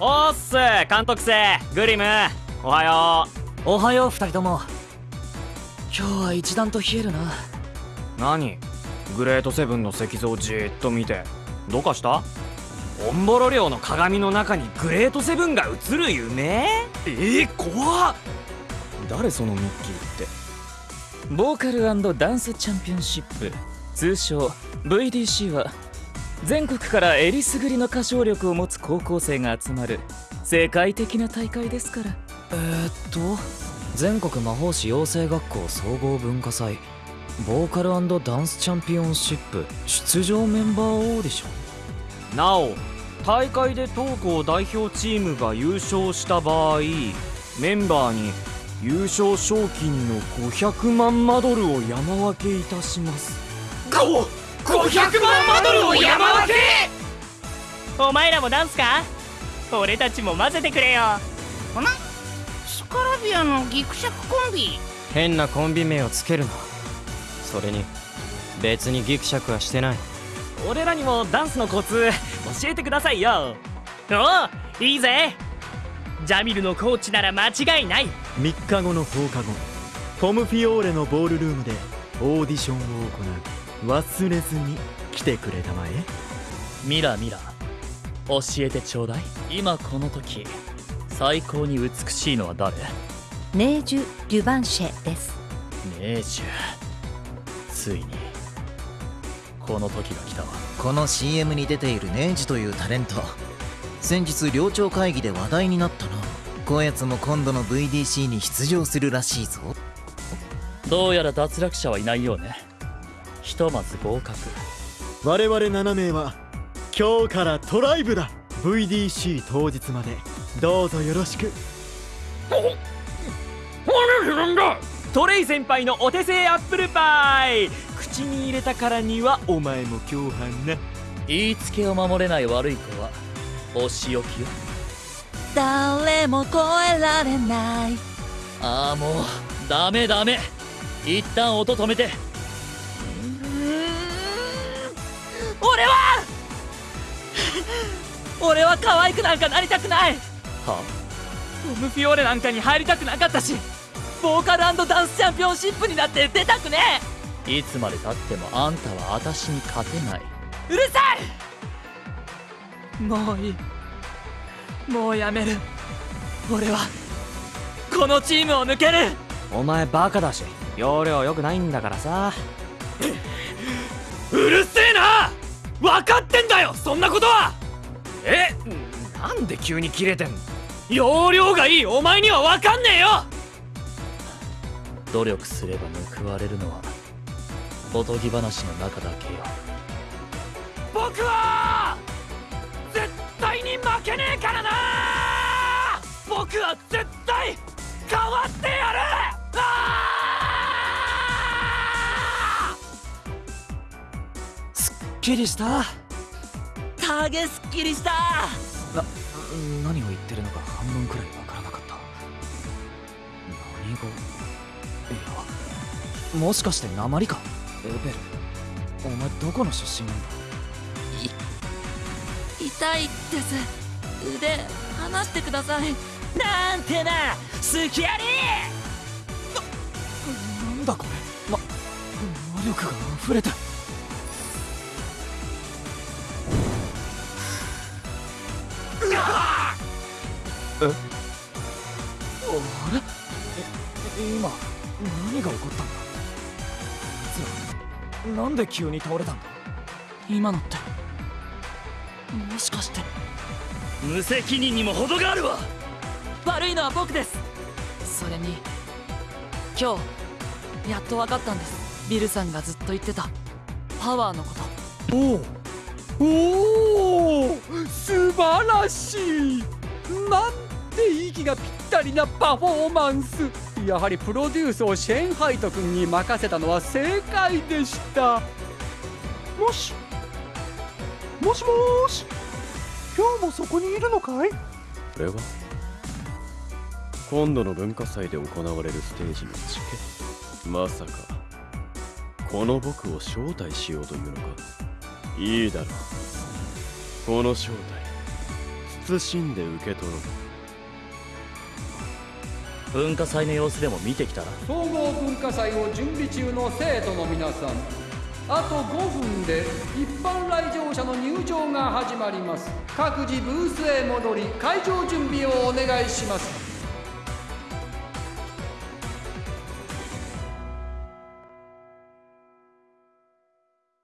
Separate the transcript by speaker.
Speaker 1: おっす監督生グリムおはよ
Speaker 2: う。おはよう二人とも。今日は一段と冷えるな。
Speaker 1: 何？グレートセブンの石像じーっと見て。どうかした？オンボロ寮の鏡の中にグレートセブンが映る夢？えー、怖っ。誰そのミッキーって？
Speaker 2: ボーカルダンスチャンピオンシップ。通称 VDC は全国からえりすぐりの歌唱力を持つ高校生が集まる世界的な大会ですから。
Speaker 3: えー、っと全国魔法師養成学校総合文化祭ボーカルダンスチャンピオンシップ出場メンバーオーディショ
Speaker 1: ン。なお大会で当校代表チームが優勝した場合メンバーに優勝賞金の500万マドルを山分けいたします。
Speaker 4: 500万マドルを山分け
Speaker 5: お前らもダンスか？俺たちも混ぜてくれよ。
Speaker 4: ほなスカラビアのギクシャクコンビ？
Speaker 6: 変なコンビ名をつけるな。それに別にギクシャクはしてない。
Speaker 1: 俺らにもダンスのコツ教えてくださいよ。
Speaker 5: おおいいぜ。ジャミルのコーチなら間違いない。
Speaker 7: 3日後の放課後ポムフィオーレのボールルームでオーディションを行う。忘れずに来てくれたまえ。
Speaker 2: ミラミラ教えてちょうだい。今この時最高に美しいのは誰？
Speaker 8: ネージュ・リュバンシェです。
Speaker 2: ネージュ。ついにこの時が来たわ。
Speaker 3: この CM に出ているネージュというタレント。先日寮長会議で話題になったな。こやつも今度の VDC に出場するらしいぞ。
Speaker 2: どうやら脱落者はいないようね。ひとまず合格。
Speaker 7: 我々7名は今日からトライブだ。VDC 当日まで。どうぞよろしく。
Speaker 1: 何するんだトレイ先輩のお手製アップルパイ口に入れたからにはお前も共犯な
Speaker 2: 言いつけを守れない悪い子はお仕置きよ
Speaker 8: 誰も超えられない
Speaker 2: ああもうダメダメ一旦音止めて
Speaker 5: 俺は俺は可愛くなんかなりたくない。
Speaker 2: は
Speaker 5: トム・フィオーレなんかに入りたくなかったしボーカルダンスチャンピオンシップになって出たくね
Speaker 2: え。いつまでたってもあんたは私に勝てない。う
Speaker 5: るさい！もういい。もうやめる。俺はこのチームを抜ける。
Speaker 1: お前バカだし容量良くないんだからさ
Speaker 4: そんなことは。
Speaker 1: えなんで急に切れてんの？
Speaker 4: 容量がいい。お前には分かんねえよ。
Speaker 2: 努力すれば報われるのはおとぎ話の中だけよ。
Speaker 4: 僕は絶対に負けねえからな。僕は絶対変わってやる。
Speaker 3: すっきりした
Speaker 5: タゲすっきりした。
Speaker 3: な何を言ってるのか半分くらいわからなかった。何語？いやもしかして鉛か？エベル。お前どこの出身なんだ？
Speaker 5: 痛いです。腕離してください。なんてな好きやり。
Speaker 3: ななんだこれ？ま魔力が溢れてえあれえ今何が起こったんだ？あいつらなんで急に倒れたんだ？今のってもしかして。
Speaker 4: 無責任にも程があるわ！
Speaker 5: 悪いのは僕です。それに今日やっと分かったんです。ビルさんがずっと言ってた。パワーのこと。
Speaker 9: おおおお素晴らしい。なんて息がぴったりなパフォーマンス。やはりプロデュースをシェンハイト君に任せたのは正解でした。もしもしもし今日もそこにいるのかい？こ
Speaker 10: れは？今度の文化祭で行われるステージのチケまさかこの僕を招待しようというのか。いいだろう。この招待謹んで受け取ろう
Speaker 11: 文化祭の様子でも見てきたら。
Speaker 9: 総合文化祭を準備中の生徒の皆さん。あと5分で一般来場者の入場が始まります。各自ブースへ戻り会場準備をお願いします。